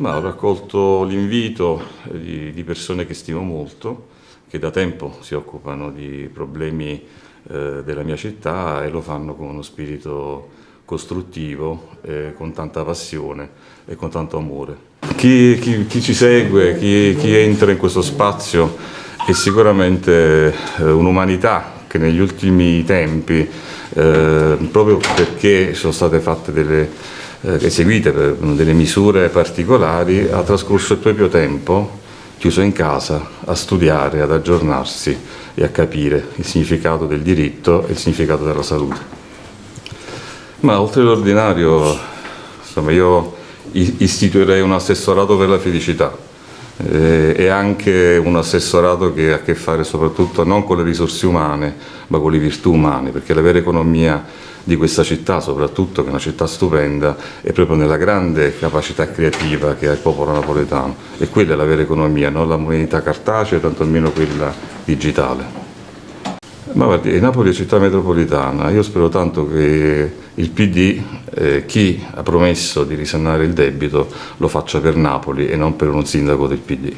Ma ho raccolto l'invito di, di, persone che stimo molto, che da tempo si occupano di problemi eh, della mia città e lo fanno con uno spirito costruttivo, eh, con tanta passione e con tanto amore. Chi, chi, chi ci segue, chi, chi, entra in questo spazio è sicuramente eh, un'umanità che negli ultimi tempi, eh, proprio perché sono state fatte delle eseguite per delle misure particolari, ha trascorso il proprio tempo chiuso in casa a studiare, ad aggiornarsi e a capire il significato del diritto e il significato della salute. Ma oltre l'ordinario, insomma, io istituirei un assessorato per la felicità eh, e anche un assessorato che ha a che fare soprattutto non con le risorse umane, ma con le virtù umane, perché la vera economia di questa città, soprattutto che è una città stupenda, è proprio nella grande capacità creativa che ha il popolo napoletano e quella è la vera economia, non la moneta cartacea, tantomeno quella digitale. Ma guardi, Napoli è città metropolitana, io spero tanto che il PD, eh, chi ha promesso di risanare il debito, lo faccia per Napoli e non per un sindaco del PD.